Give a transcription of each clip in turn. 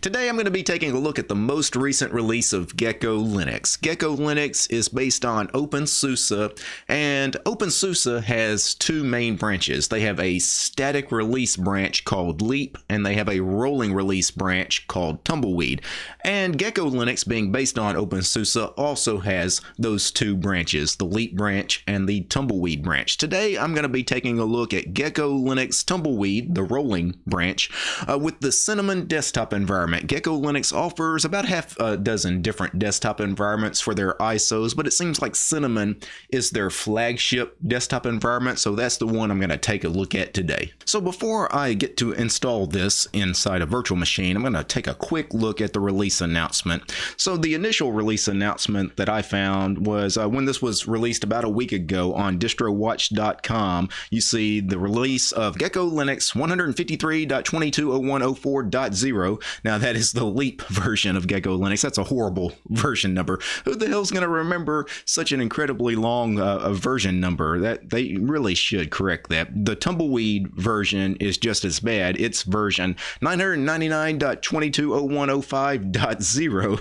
Today I'm going to be taking a look at the most recent release of Gecko Linux. Gecko Linux is based on OpenSUSE and OpenSUSE has two main branches. They have a static release branch called Leap and they have a rolling release branch called Tumbleweed. And Gecko Linux being based on OpenSUSE also has those two branches, the Leap branch and the Tumbleweed branch. Today I'm going to be taking a look at Gecko Linux Tumbleweed, the rolling branch, uh, with the Cinnamon desktop environment. Gecko Linux offers about half a dozen different desktop environments for their ISOs, but it seems like Cinnamon is their flagship desktop environment, so that's the one I'm going to take a look at today. So before I get to install this inside a virtual machine, I'm going to take a quick look at the release announcement. So the initial release announcement that I found was uh, when this was released about a week ago on distrowatch.com, you see the release of Gecko Linux 153.220104.0. Now that is the Leap version of Gecko Linux. That's a horrible version number. Who the hell's going to remember such an incredibly long uh, version number? That they really should correct that. The Tumbleweed version is just as bad. It's version 999.220105.0.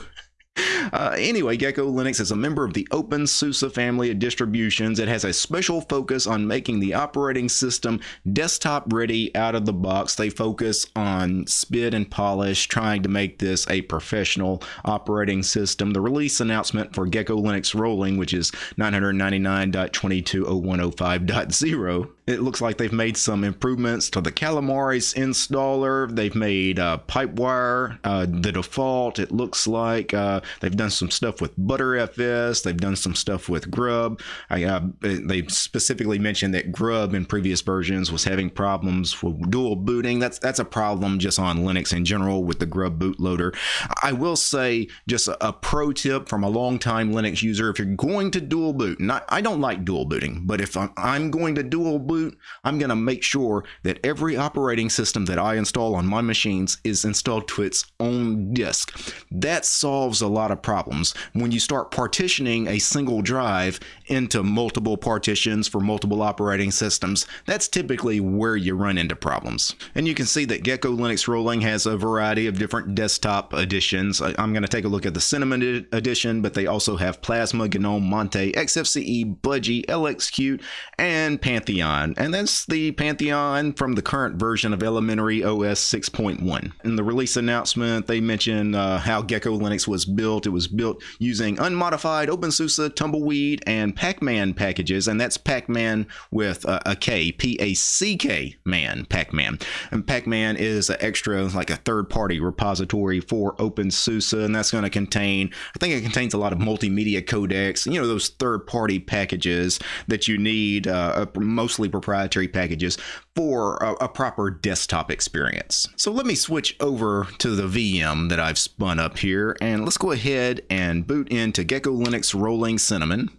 Uh, anyway, Gecko Linux is a member of the OpenSUSE family of distributions. It has a special focus on making the operating system desktop ready out of the box. They focus on spit and polish, trying to make this a professional operating system. The release announcement for Gecko Linux Rolling, which is 999.220105.0, it looks like they've made some improvements to the Calamares installer. They've made uh, Pipewire uh, the default. It looks like uh, they've done some stuff with Btrfs. They've done some stuff with Grub. I, uh, they specifically mentioned that Grub in previous versions was having problems with dual booting. That's that's a problem just on Linux in general with the Grub bootloader. I will say just a, a pro tip from a long-time Linux user: if you're going to dual boot, not I don't like dual booting, but if I'm, I'm going to dual boot boot, I'm going to make sure that every operating system that I install on my machines is installed to its own disk. That solves a lot of problems. When you start partitioning a single drive into multiple partitions for multiple operating systems, that's typically where you run into problems. And you can see that Gecko Linux Rolling has a variety of different desktop editions. I'm going to take a look at the Cinnamon edition, but they also have Plasma, GNOME, Mate, XFCE, Budgie, LXQt, and Pantheon. Pantheon, and that's the Pantheon from the current version of Elementary OS 6.1. In the release announcement, they mentioned uh, how Gecko Linux was built. It was built using unmodified OpenSUSE, Tumbleweed, and Packman packages, and that's Packman with uh, a K, P-A-C-K man, Packman. And Packman is an extra, like a third-party repository for OpenSUSE, and that's going to contain, I think it contains a lot of multimedia codecs, you know, those third-party packages that you need, uh, mostly proprietary packages for a, a, proper desktop experience. So let me switch over to the VM that I've spun up here and let's go ahead and boot into Gecko Linux Rolling Cinnamon.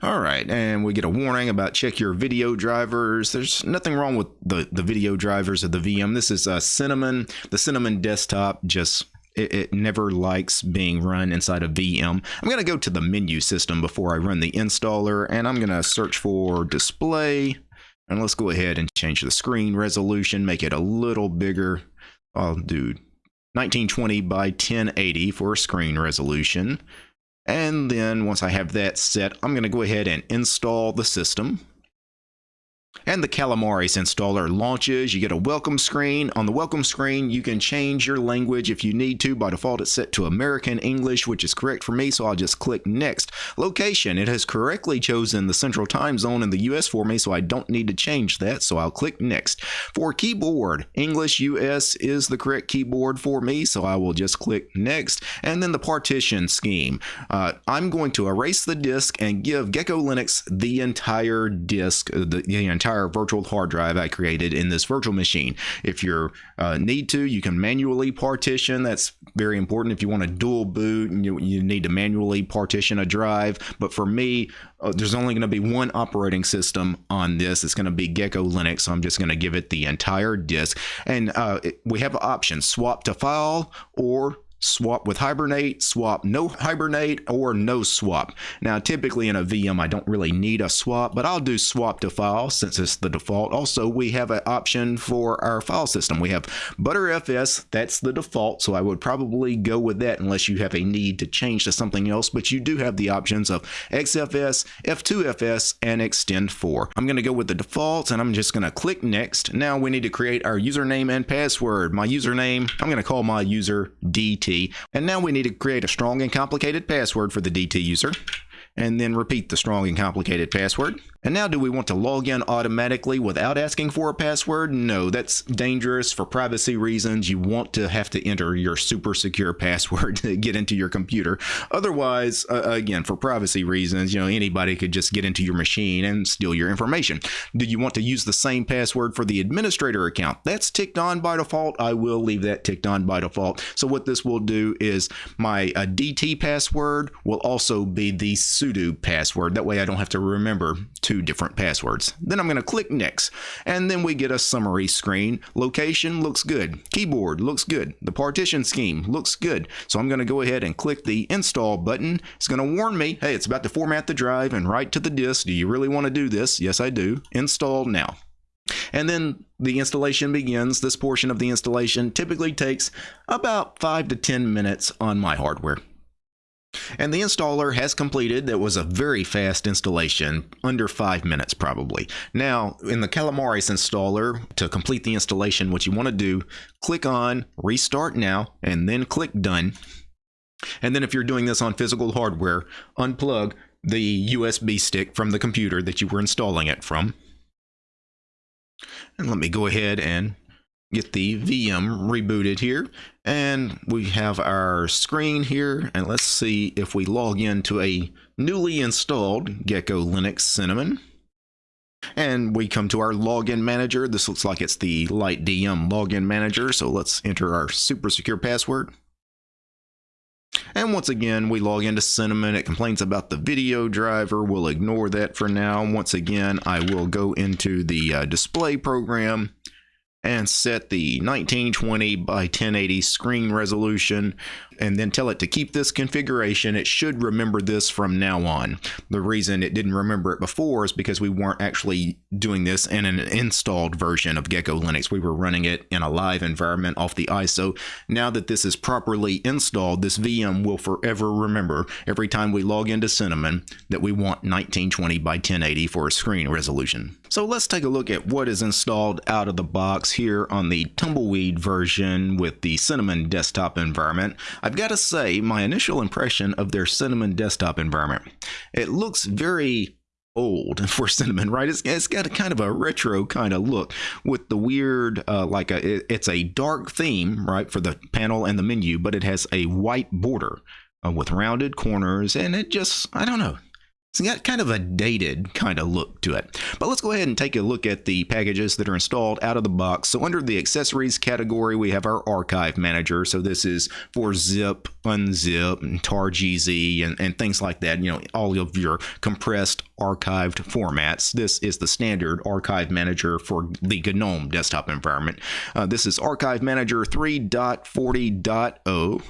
All right, and we get a warning about check your video drivers. There's nothing wrong with the, the video drivers of the VM. This is a Cinnamon. The Cinnamon desktop just it, it, never likes being run inside a VM. I'm going to go to the menu system before I run the installer and I'm going to search for display and let's go ahead and change the screen resolution, make it a little bigger. I'll do 1920 by 1080 for screen resolution. And then once I have that set, I'm going to go ahead and install the system and the Calamares installer launches. You get a welcome screen. On the welcome screen, you can change your language if you need to. By default, it's set to American English, which is correct for me, so I'll just click Next. Location, it has correctly chosen the central time zone in the US for me, so I don't need to change that, so I'll click Next. For keyboard, English US is the correct keyboard for me, so I will just click Next. And then the partition scheme. Uh, I'm going to erase the disk and give Gecko Linux the entire disk, the, the entire entire virtual hard drive I created in this virtual machine. If you uh, need to, you can manually partition. That's very important. If you want to dual boot, you, you need to manually partition a drive. But for me, uh, there's only going to be one operating system on this. It's going to be Gecko Linux. So I'm just going to give it the entire disk. And uh, it, we have options swap to file or swap with Hibernate, swap no Hibernate, or no swap. Now, typically in a VM, I don't really need a swap, but I'll do swap to file since it's the default. Also, we have an option for our file system. We have Btrfs, that's the default, so I would probably go with that unless you have a need to change to something else, but you do have the options of XFS, F2FS, and Ext4. I'm going to go with the defaults, and I'm just going to click Next. Now we need to create our username and password. My username, I'm going to call my user DT. And now we need to create a strong and complicated password for the DT user and then repeat the strong and complicated password. And now do we want to log in automatically without asking for a password? No, that's dangerous for privacy reasons. You want to have to enter your super secure password to get into your computer. Otherwise, uh, again, for privacy reasons, you know, anybody could just get into your machine and steal your information. Do you want to use the same password for the administrator account? That's ticked on by default. I will leave that ticked on by default. So what this will do is my uh, DT password will also be the sudo password. That way I don't have to remember to two different passwords. Then I'm going to click next and then we get a summary screen. Location looks good. Keyboard looks good. The partition scheme looks good. So I'm going to go ahead and click the install button. It's going to warn me, hey, it's about to format the drive and write to the disk. Do you really want to do this? Yes, I do. Install now. And then the installation begins. This portion of the installation typically takes about 5 to 10 minutes on my hardware. And the installer has completed. That was a very fast installation, under five minutes probably. Now, in the Calamares installer, to complete the installation, what you want to do, click on Restart Now, and then click Done. And then if you're doing this on physical hardware, unplug the USB stick from the computer that you were installing it from. And let me go ahead and get the VM rebooted here and we have our screen here and let's see if we log into a newly installed Gecko Linux Cinnamon and we come to our login manager this looks like it's the LightDM login manager so let's enter our super secure password and once again, we log into Cinnamon. It complains about the video driver. We'll ignore that for now. Once again, I will go into the uh, display program and set the 1920 by 1080 screen resolution and then tell it to keep this configuration. It should remember this from now on. The reason it didn't remember it before is because we weren't actually doing this in an installed version of Gecko Linux. We were running it in a live environment off the ISO. Now that this is properly installed, this VM will forever remember every time we log into Cinnamon that we want 1920 by 1080 for a screen resolution. So let's take a look at what is installed out of the box here on the Tumbleweed version with the Cinnamon desktop environment. I've got to say, my initial impression of their Cinnamon desktop environment, it looks very old for cinnamon right? It's, it's got a kind of a retro kind of look with the weird uh, like a it, it's a dark theme right for the panel and the menu but it has a white border uh, with rounded corners and it just i don't know it's got kind of a dated kind of look to it. But let's go ahead and take a look at the packages that are installed out of the box. So under the accessories category, we have our archive manager. So this is for zip, unzip, and targz, and, and things like that. You know, all of your compressed archived formats. This is the standard archive manager for the GNOME desktop environment. Uh, this is archive manager 3.40.0.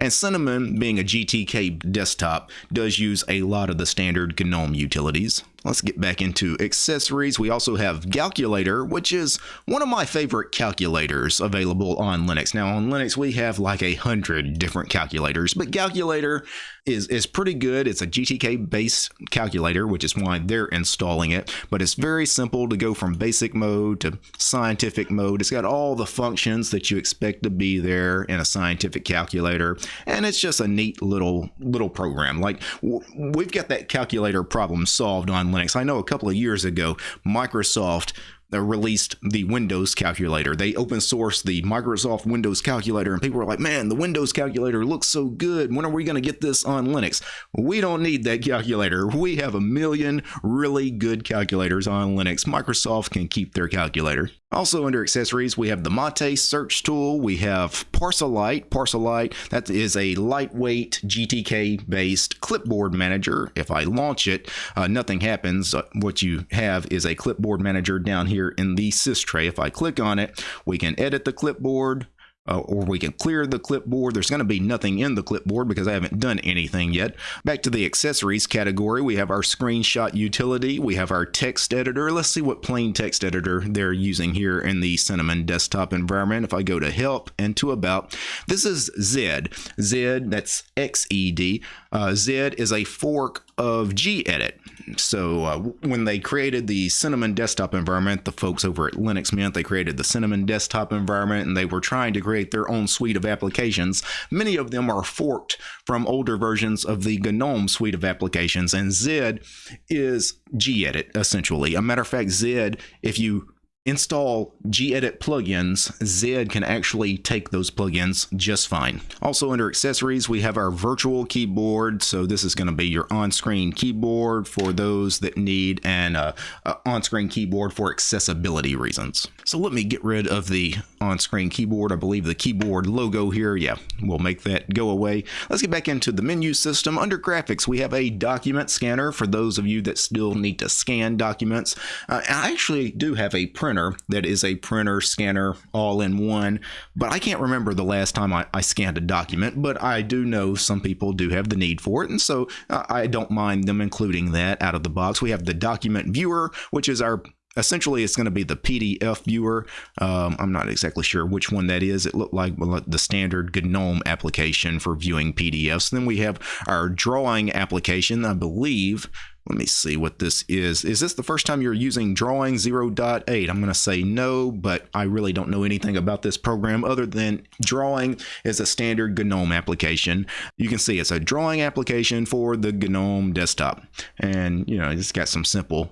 And Cinnamon, being a GTK desktop, does use a lot of the standard GNOME utilities. Let's get back into accessories. We also have Calculator, which is one of my favorite calculators available on Linux. Now on Linux, we have like a hundred different calculators, but Calculator is, is pretty good. It's a GTK based calculator, which is why they're installing it, but it's very simple to go from basic mode to scientific mode. It's got all the functions that you expect to be there in a scientific calculator, and it's just a neat little, little program. Like we've got that calculator problem solved on Linux. I know a couple of years ago, Microsoft uh, released the Windows calculator. They open sourced the Microsoft Windows calculator, and people were like, man, the Windows calculator looks so good. When are we going to get this on Linux? We don't need that calculator. We have a million really good calculators on Linux. Microsoft can keep their calculator. Also under accessories, we have the Mate search tool. We have Parcelite. Parcelite, that is a lightweight GTK based clipboard manager. If I launch it, uh, nothing happens. Uh, what you have is a clipboard manager down here in the sys tray. If I click on it, we can edit the clipboard, uh, or we can clear the clipboard. There's going to be nothing in the clipboard because I haven't done anything yet. Back to the accessories category, we have our screenshot utility, we have our text editor. Let's see what plain text editor they're using here in the Cinnamon desktop environment. If I go to help and to about, this is Xed. Xed, that's X-E-D. Uh, Xed is a fork of gedit. So uh, when they created the Cinnamon desktop environment, the folks over at Linux Mint, they created the Cinnamon desktop environment and they were trying to create their own suite of applications. Many of them are forked from older versions of the GNOME suite of applications and Xed is gedit essentially. A matter of fact, Xed, if you install gedit plugins, Xed can actually take those plugins just fine. Also under accessories, we have our virtual keyboard. So this is going to be your on-screen keyboard for those that need an uh, uh, on-screen keyboard for accessibility reasons. So let me get rid of the on-screen keyboard. I believe the keyboard logo here, yeah, we'll make that go away. Let's get back into the menu system. Under graphics, we have a document scanner for those of you that still need to scan documents. Uh, I actually do have a printer printer that is a printer scanner all in one. But I can't remember the last time I, I scanned a document, but I do know some people do have the need for it. And so uh, I don't mind them including that out of the box. We have the document viewer, which is our essentially it's going to be the PDF viewer. Um, I'm not exactly sure which one that is. It looked like the standard GNOME application for viewing PDFs. Then we have our drawing application, I believe. Let me see what this is. Is this the first time you're using Drawing 0.8? I'm going to say no, but I really don't know anything about this program other than Drawing is a standard GNOME application. You can see it's a drawing application for the GNOME desktop. And, you know, it's got some simple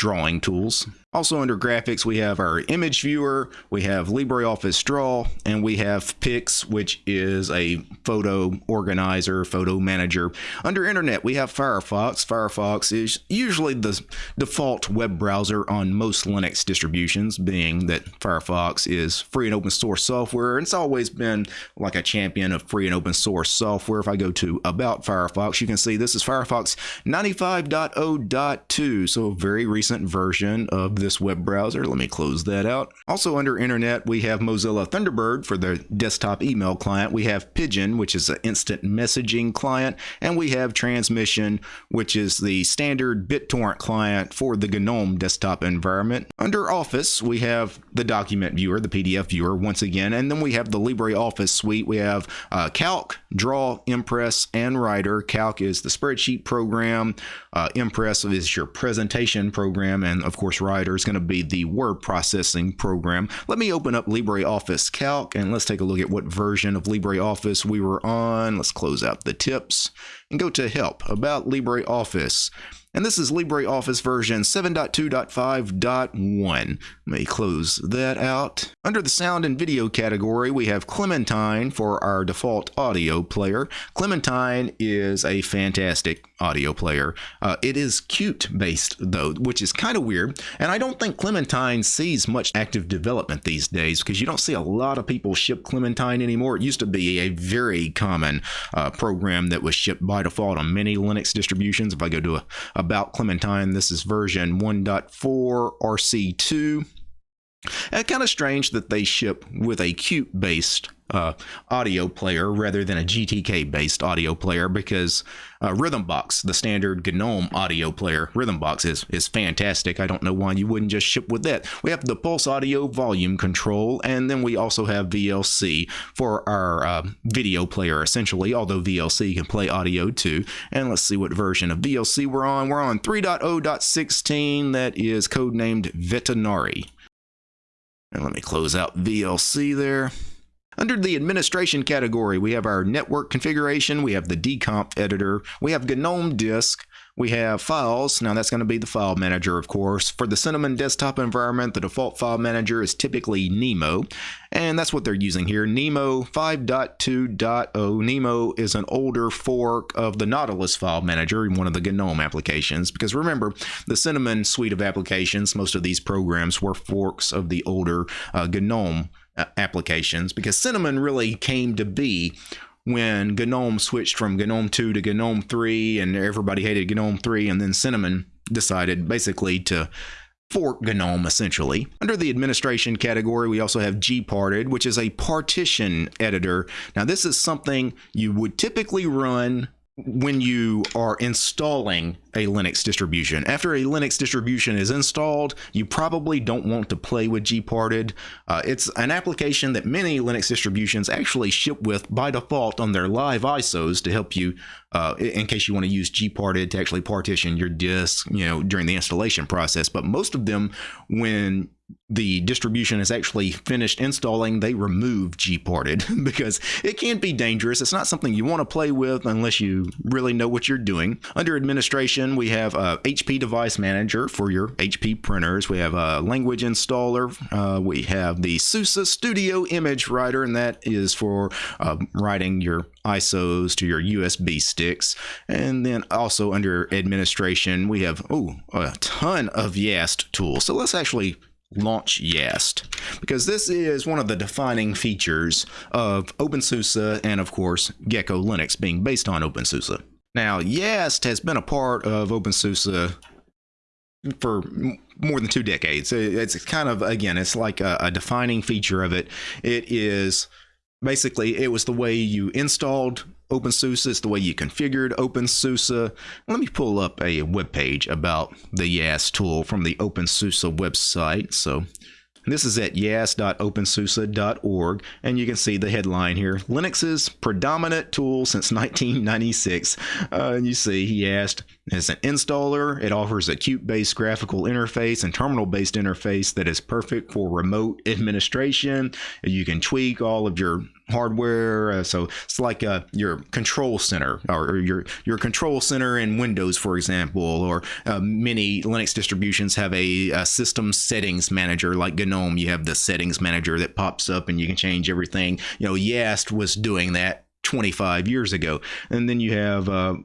drawing tools. Also under graphics, we have our image viewer, we have LibreOffice Draw, and we have Pix, which is a photo organizer, photo manager. Under internet, we have Firefox. Firefox is usually the default web browser on most Linux distributions, being that Firefox is free and open source software. And it's always been like a champion of free and open source software. If I go to About Firefox, you can see this is Firefox 95.0.2, so a very recent version of this web browser. Let me close that out. Also under internet, we have Mozilla Thunderbird for the desktop email client. We have Pidgin, which is an instant messaging client. And we have Transmission, which is the standard BitTorrent client for the GNOME desktop environment. Under Office, we have the document viewer, the PDF viewer once again. And then we have the LibreOffice suite. We have uh, Calc, Draw, Impress, and Writer. Calc is the spreadsheet program. Uh, Impress is your presentation program. And of course, Writer is going to be the word processing program. Let me open up LibreOffice Calc and let's take a look at what version of LibreOffice we were on. Let's close out the tips and go to help about LibreOffice. And this is LibreOffice version 7.2.5.1. Let me close that out. Under the sound and video category, we have Clementine for our default audio player. Clementine is a fantastic audio player. Uh, it is Qt based though, which is kind of weird. And I don't think Clementine sees much active development these days because you don't see a lot of people ship Clementine anymore. It used to be a very common uh, program that was shipped by default on many Linux distributions. If I go to a, about Clementine, this is version 1.4 RC2. And eh, kind of strange that they ship with a Qt based uh, audio player rather than a GTK based audio player because uh, Rhythmbox, the standard GNOME audio player, Rhythmbox is, is fantastic. I don't know why you wouldn't just ship with that. We have the Pulse Audio volume control, and then we also have VLC for our uh, video player essentially, although VLC can play audio too. And let's see what version of VLC we're on. We're on 3.0.16 that is codenamed Vetinari. And let me close out VLC there. Under the administration category, we have our network configuration, we have the dconf editor, we have GNOME disk, we have files. Now that's going to be the file manager, of course. For the Cinnamon desktop environment, the default file manager is typically Nemo, and that's what they're using here. Nemo 5.2.0. Nemo is an older fork of the Nautilus file manager in one of the GNOME applications, because remember, the Cinnamon suite of applications, most of these programs were forks of the older uh, GNOME Uh, applications because Cinnamon really came to be when GNOME switched from GNOME 2 to GNOME 3 and everybody hated GNOME 3 and then Cinnamon decided basically to fork GNOME essentially. Under the administration category, we also have gparted, which is a partition editor. Now, this is something you would typically run when you are installing a Linux distribution. After a Linux distribution is installed, you probably don't want to play with gparted. Uh, it's an application that many Linux distributions actually ship with by default on their live ISOs to help you, uh, in case you want to use gparted to actually partition your disk, you know, during the installation process. But most of them, when the distribution is actually finished installing, they remove gparted because it can be dangerous. It's not something you want to play with unless you really know what you're doing. Under administration, we have a HP Device Manager for your HP printers. We have a language installer. Uh, we have the SUSE Studio Image Writer, and that is for uh, writing your ISOs to your USB sticks. And then also under administration, we have oh a ton of YAST tools. So let's actually launch Yast because this is one of the defining features of OpenSUSE and of course Gecko Linux being based on OpenSUSE. Now Yast has been a part of OpenSUSE for more than two decades. It's kind of again, it's like a, a defining feature of it. It is basically it was the way you installed OpenSUSE. It's the way you configured OpenSUSE. Let me pull up a web page about the YaST tool from the OpenSUSE website. So this is at yast.opensuse.org, and you can see the headline here Linux's predominant tool since 1996. Uh, and you see YaST, is an installer. It offers a Qt based graphical interface and terminal based interface that is perfect for remote administration. You can tweak all of your hardware. Uh, so it's like uh, your control center or, your your control center in Windows, for example, or uh, many Linux distributions have a, a, system settings manager like GNOME. You have the settings manager that pops up and you can change everything. You know, Yast was doing that 25 years ago. And then you have uh,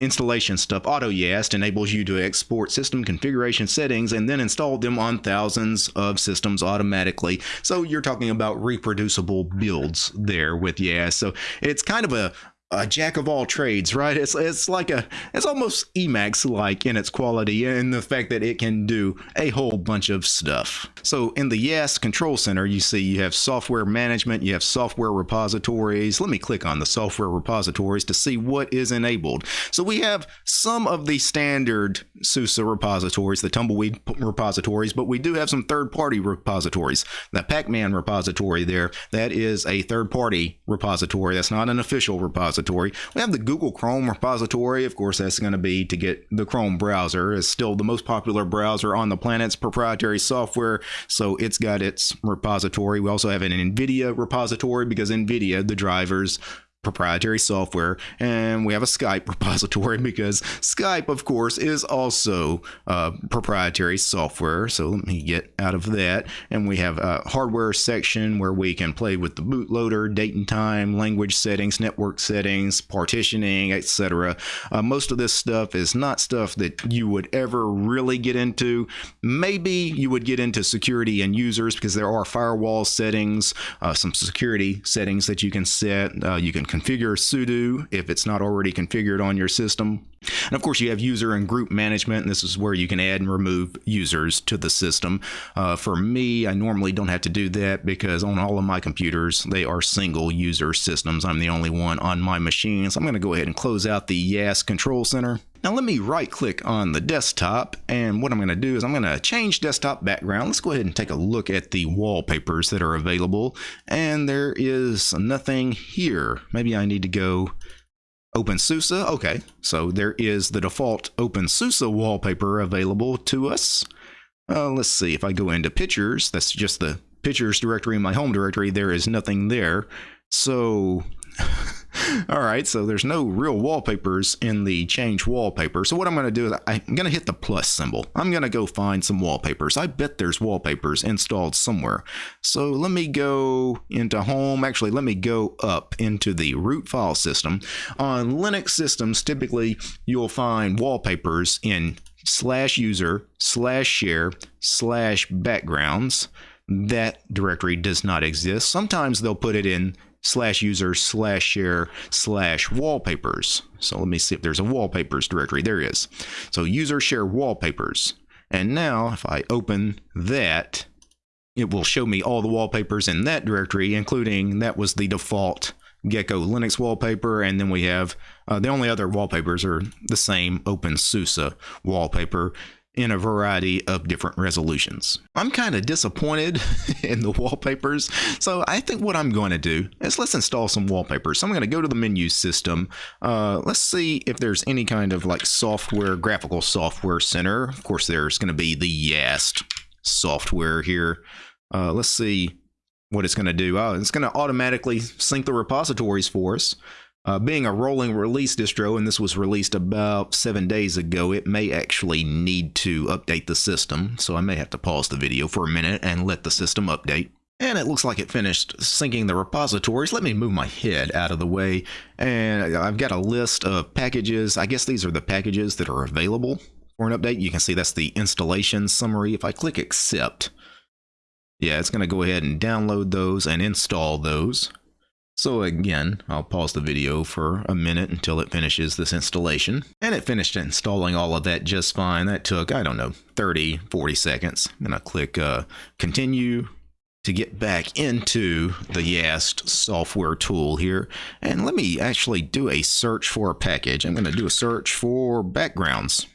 installation stuff. AutoYast enables you to export system configuration settings and then install them on thousands of systems automatically. So you're talking about reproducible builds there with Yast. So it's kind of a a jack of all trades, right? It's it's like a it's almost Emacs like in its quality and the fact that it can do a whole bunch of stuff. So in the YaST Control Center, you see you have software management, you have software repositories. Let me click on the software repositories to see what is enabled. So we have some of the standard SUSE repositories, the Tumbleweed repositories, but we do have some third-party repositories. The Packman repository there, that is a third-party repository. That's not an official repository repository. We have the Google Chrome repository. Of course, that's going to be to get the Chrome browser. It's still the most popular browser on the planet's proprietary software, so it's got its repository. We also have an NVIDIA repository because NVIDIA, the drivers, proprietary software and we have a Skype repository because Skype of course is also uh, proprietary software. So let me get out of that. And we have a hardware section where we can play with the bootloader date and time language settings network settings partitioning etc uh, most of this stuff is not stuff that you would ever really get into. Maybe you would get into security and users because there are firewall settings uh, some security settings that you can set. Uh, you can configure sudo if it's not already configured on your system. And of course, you have user and group management, and this is where you can add and remove users to the system. Uh, for me, I normally don't have to do that because on all of my computers, they are single user systems. I'm the only one on my machine. So I'm going to go ahead and close out the YaST Control Center. Now let me right click on the desktop and what I'm going to do is I'm going to change desktop background. Let's go ahead and take a look at the wallpapers that are available and there is nothing here. Maybe I need to go OpenSUSE. Okay, so there is the default OpenSUSE wallpaper available to us. Uh, let's see if I go into pictures, that's just the pictures directory in my home directory. There is nothing there. So All right, so there's no real wallpapers in the change wallpaper. So what I'm going to do is I'm going to hit the plus symbol. I'm going to go find some wallpapers. I bet there's wallpapers installed somewhere. So let me go into home. Actually, let me go up into the root file system. On Linux systems, typically you'll find wallpapers in slash user slash share slash backgrounds that directory does not exist. Sometimes they'll put it in slash user slash share slash wallpapers. So let me see if there's a wallpapers directory. There is. So user share wallpapers. And now if I open that, it will show me all the wallpapers in that directory, including that was the default Gecko Linux wallpaper. And then we have uh, the only other wallpapers are the same OpenSUSE wallpaper in a variety of different resolutions. I'm kind of disappointed in the wallpapers, so I think what I'm going to do is let's install some wallpapers. So I'm going to go to the menu system. Uh, let's see if there's any kind of like software, graphical software center. Of course, there's going to be the YAST software here. Uh, let's see what it's going to do. Oh, it's going to automatically sync the repositories for us. Uh, being a rolling release distro, and this was released about seven days ago, it may actually need to update the system. So I may have to pause the video for a minute and let the system update. And it looks like it finished syncing the repositories. Let me move my head out of the way. And I've got a list of packages. I guess these are the packages that are available for an update. You can see that's the installation summary. If I click accept, yeah, it's going to go ahead and download those and install those. So again, I'll pause the video for a minute until it finishes this installation. And it finished installing all of that just fine. That took, I don't know, 30, 40 seconds. Going to click uh, continue to get back into the YAST software tool here. And let me actually do a search for a package. I'm going to do a search for backgrounds.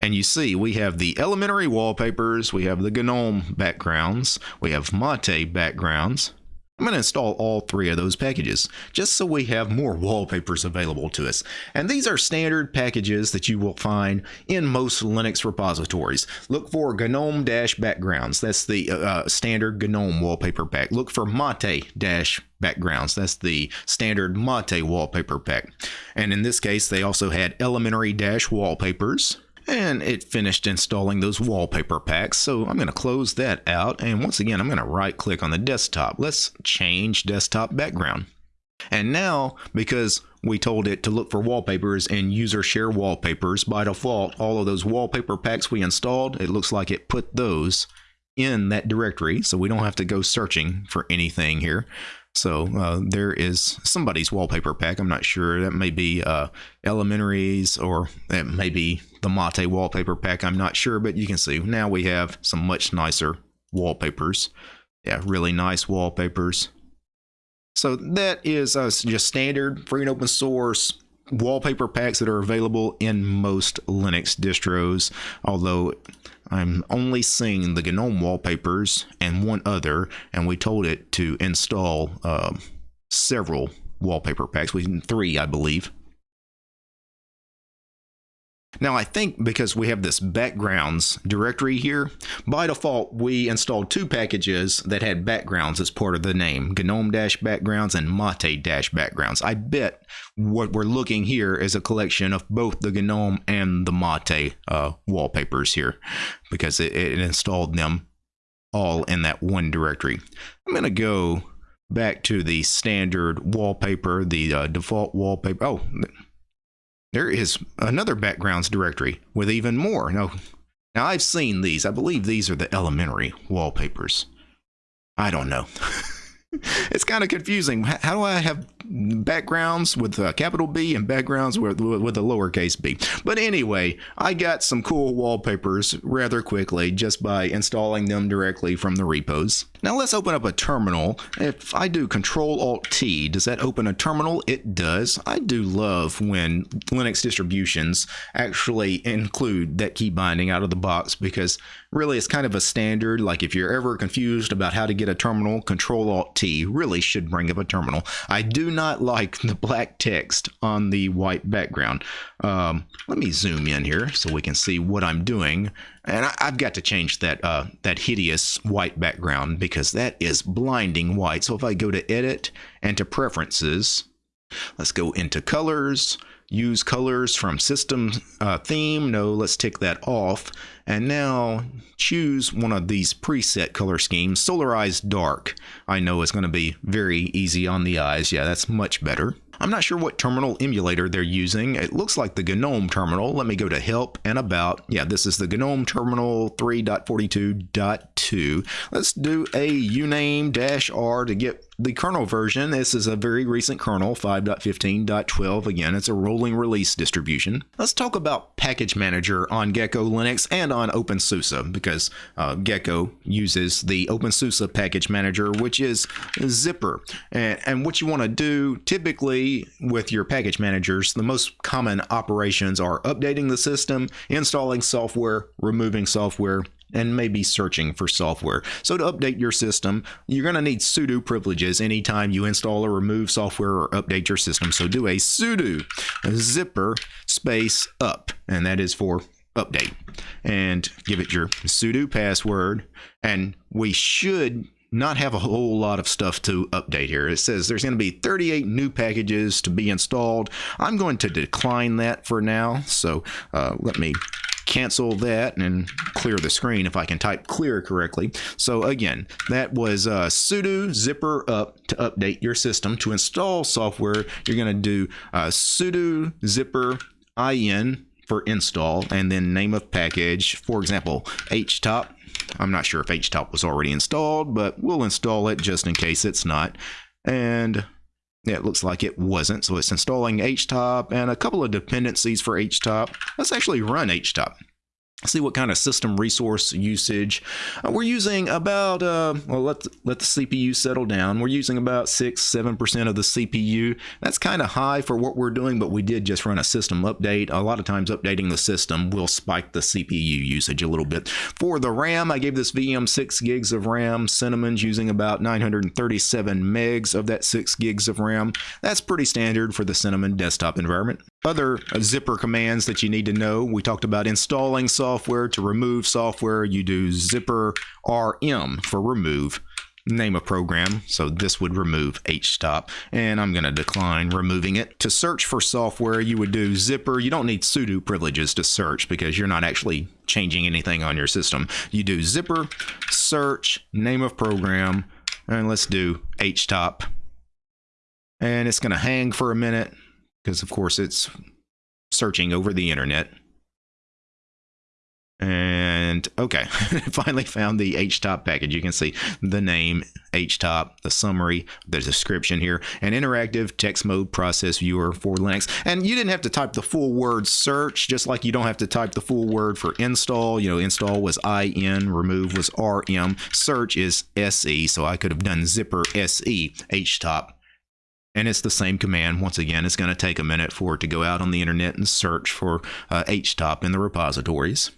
And you see, we have the elementary wallpapers, we have the GNOME backgrounds, we have Mate backgrounds, I'm going to install all three of those packages just so we have more wallpapers available to us. And these are standard packages that you will find in most Linux repositories. Look for GNOME-backgrounds. That's the uh, uh, standard GNOME wallpaper pack. Look for Mate-backgrounds. That's the standard Mate wallpaper pack. And in this case, they also had elementary-wallpapers and it finished installing those wallpaper packs. So I'm going to close that out. And once again, I'm going to right click on the desktop. Let's change desktop background. And now, because we told it to look for wallpapers and user share wallpapers, by default, all of those wallpaper packs we installed, it looks like it put those in that directory. So we don't have to go searching for anything here. So uh, there is somebody's wallpaper pack. I'm not sure. That may be uh, Elementaries or it may be the Mate wallpaper pack. I'm not sure, but you can see now we have some much nicer wallpapers. Yeah, really nice wallpapers. So that is uh, just standard free and open source wallpaper packs that are available in most Linux distros, although I'm only seeing the GNOME wallpapers and one other, and we told it to install uh, several wallpaper packs, we three, I believe. Now I think because we have this backgrounds directory here, by default we installed two packages that had backgrounds as part of the name, GNOME-backgrounds and Mate-backgrounds. I bet what we're looking here is a collection of both the GNOME and the Mate uh, wallpapers here because it, it installed them all in that one directory. I'm going to go back to the standard wallpaper, the uh, default wallpaper. Oh, there is another backgrounds directory with even more. Now, now I've seen these. I believe these are the elementary wallpapers. I don't know. it's kind of confusing. How do I have backgrounds with a capital B and backgrounds with, with a lowercase b? But anyway, I got some cool wallpapers rather quickly just by installing them directly from the repos. Now let's open up a terminal. If I do Control Alt T, does that open a terminal? It does. I do love when Linux distributions actually include that key binding out of the box because really it's kind of a standard. Like if you're ever confused about how to get a terminal, Control Alt T really should bring up a terminal. I do not like the black text on the white background. Um, let me zoom in here so we can see what I'm doing. And I, have got to change that uh, that hideous white background because that is blinding white. So if I go to edit and to preferences, let's go into colors, use colors from system uh, theme. No, let's take that off. And now choose one of these preset color schemes. Solarized dark, I know is going to be very easy on the eyes. Yeah, that's much better. I'm not sure what terminal emulator they're using. It looks like the GNOME terminal. Let me go to help and about. Yeah, this is the GNOME terminal 3.42.2. Let's do a uname-r to get the kernel version, this is a very recent kernel, 5.15.12. Again, it's a rolling release distribution. Let's talk about Package Manager on Gecko Linux and on OpenSUSE because uh, Gecko uses the OpenSUSE Package Manager, which is Zypper. And, and what you want to do typically with your package managers, the most common operations are updating the system, installing software, removing software, and maybe searching for software. So to update your system, you're going to need sudo privileges anytime you install or remove software or update your system. So do a sudo zypper space up, and that is for update. And give it your sudo password, and we should not have a whole lot of stuff to update here. It says there's going to be 38 new packages to be installed. I'm going to decline that for now. So uh, let me cancel that and clear the screen if I can type clear correctly. So again, that was uh, sudo zypper up to update your system. To install software, you're going to do uh, sudo zypper in for install and then name of package, for example, htop. I'm not sure if htop was already installed, but we'll install it just in case it's not. And it looks like it wasn't, so it's installing htop and a couple of dependencies for htop. Let's actually run htop see what kind of system resource usage. Uh, we're using about uh, well let let the CPU settle down. We're using about six seven percent of the CPU that's kind of high for what we're doing but we did just run a system update. A lot of times updating the system will spike the CPU usage a little bit. For the RAM I gave this VM 6 gigs of RAM. Cinnamon's using about 937 megs of that 6 gigs of RAM. That's pretty standard for the Cinnamon desktop environment other uh, zypper commands that you need to know we talked about installing software software. To remove software, you do zypper rm for remove name a program. So this would remove htop and I'm going to decline removing it. To search for software, you would do zypper. You don't need sudo privileges to search because you're not actually changing anything on your system. You do zipper, search, name of program, and let's do htop. And it's going to hang for a minute because of course it's searching over the internet. And okay, finally found the HTOP package. You can see the name, HTOP, the summary, the description here, an interactive text mode process viewer for Linux. And you didn't have to type the full word search, just like you don't have to type the full word for install. You know, install was IN, remove was RM, search is SE. So I could have done zypper SE HTOP and it's the same command. Once again, it's going to take a minute for it to go out on the internet and search for uh, HTOP in the repositories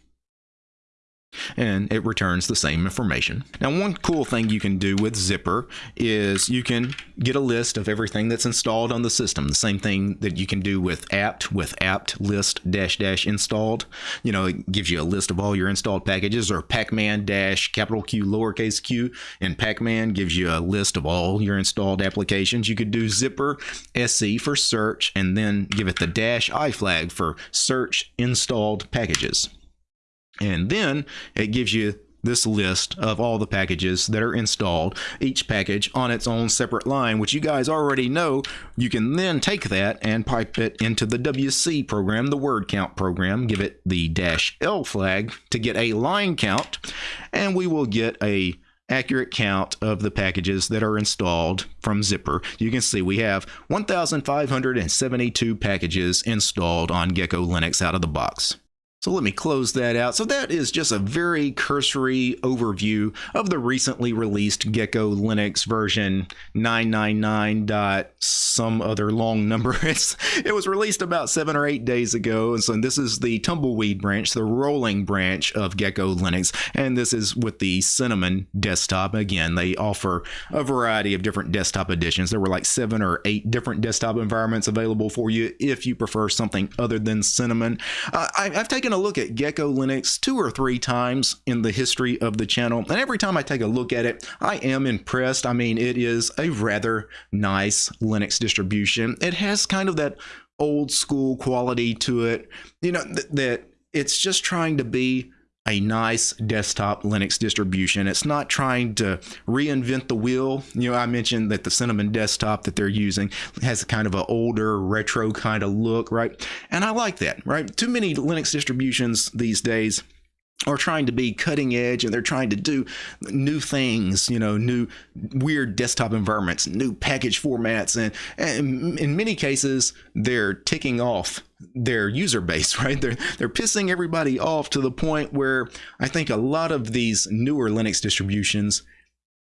and it returns the same information. Now, one cool thing you can do with Zypper is you can get a list of everything that's installed on the system. The same thing that you can do with apt with apt list dash dash installed. You know, it gives you a list of all your installed packages or pacman dash capital Q lowercase q and pacman gives you a list of all your installed applications. You could do Zypper SC for search and then give it the dash i flag for search installed packages. And then it gives you this list of all the packages that are installed, each package on its own separate line, which you guys already know. You can then take that and pipe it into the WC program, the word count program, give it the dash L flag to get a line count, and we will get a accurate count of the packages that are installed from Zypper. You can see we have 1,572 packages installed on Gecko Linux out of the box. So let me close that out. So that is just a very cursory overview of the recently released Gecko Linux version 999. Some other long number. It's, it was released about seven or eight days ago. And so this is the tumbleweed branch, the rolling branch of Gecko Linux. And this is with the Cinnamon desktop. Again, they offer a variety of different desktop editions. There were like seven or eight different desktop environments available for you if you prefer something other than Cinnamon. Uh, I, I've taken taken a look at Gecko Linux two or three times in the history of the channel, and every time I take a look at it, I am impressed. I mean, it is a rather nice Linux distribution. It has kind of that old school quality to it, you know, th that it's just trying to be a nice desktop Linux distribution. It's not trying to reinvent the wheel. You know, I mentioned that the Cinnamon desktop that they're using has a kind of an older retro kind of look, right? And I like that, right? Too many Linux distributions these days are trying to be cutting edge and they're trying to do new things, you know, new weird desktop environments, new package formats. And, and in many cases, they're ticking off their user base, right? They're, they're pissing everybody off to the point where I think a lot of these newer Linux distributions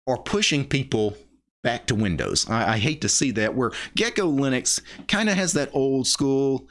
are pushing people back to Windows. I, I hate to see that where Gecko Linux kind of has that old school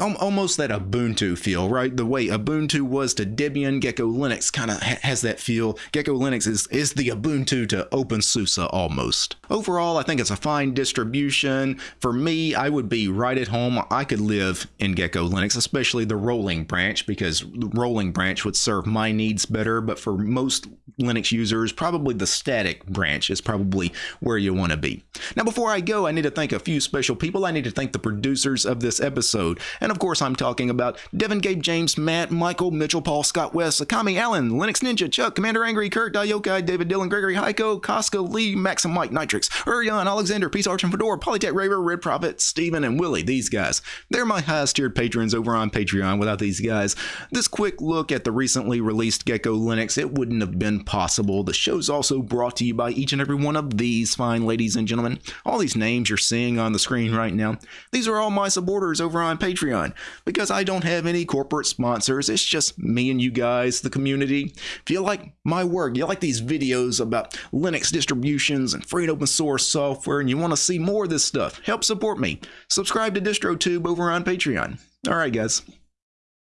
almost that Ubuntu feel, right? The way Ubuntu was to Debian, Gecko Linux kind of ha has that feel. Gecko Linux is, is the Ubuntu to OpenSUSE almost. Overall, I think it's a fine distribution. For me, I would be right at home. I could live in Gecko Linux, especially the rolling branch, because the rolling branch would serve my needs better. But for most Linux users, probably the static branch is probably where you want to be. Now, before I go, I need to thank a few special people. I need to thank the producers of this episode. And of course, I'm talking about Devin, Gabe, James, Matt, Michael, Mitchell, Paul, Scott, West, Akami, Allen, Linux Ninja, Chuck, Commander Angry, Kurt, Dayokai, David, Dylan, Gregory, Heiko, Costco, Lee, Maxim, Mike, Nitrix, Urion, Alexander, Peace Arch and Fedora, Polytech, Raver, Red Prophet, Steven, and Willie. These guys. They're my highest tiered patrons over on Patreon. Without these guys, this quick look at the recently released Gecko Linux, it wouldn't have been possible. The show's also brought to you by each and every one of these fine ladies and gentlemen. All these names you're seeing on the screen right now, these are all my supporters over on Patreon because I don't have any corporate sponsors. It's just me and you guys, the community. If you like my work, you like these videos about Linux distributions and free and open source software, and you want to see more of this stuff, help support me. Subscribe to DistroTube over on Patreon. All right, guys.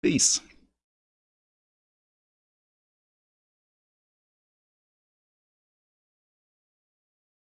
Peace.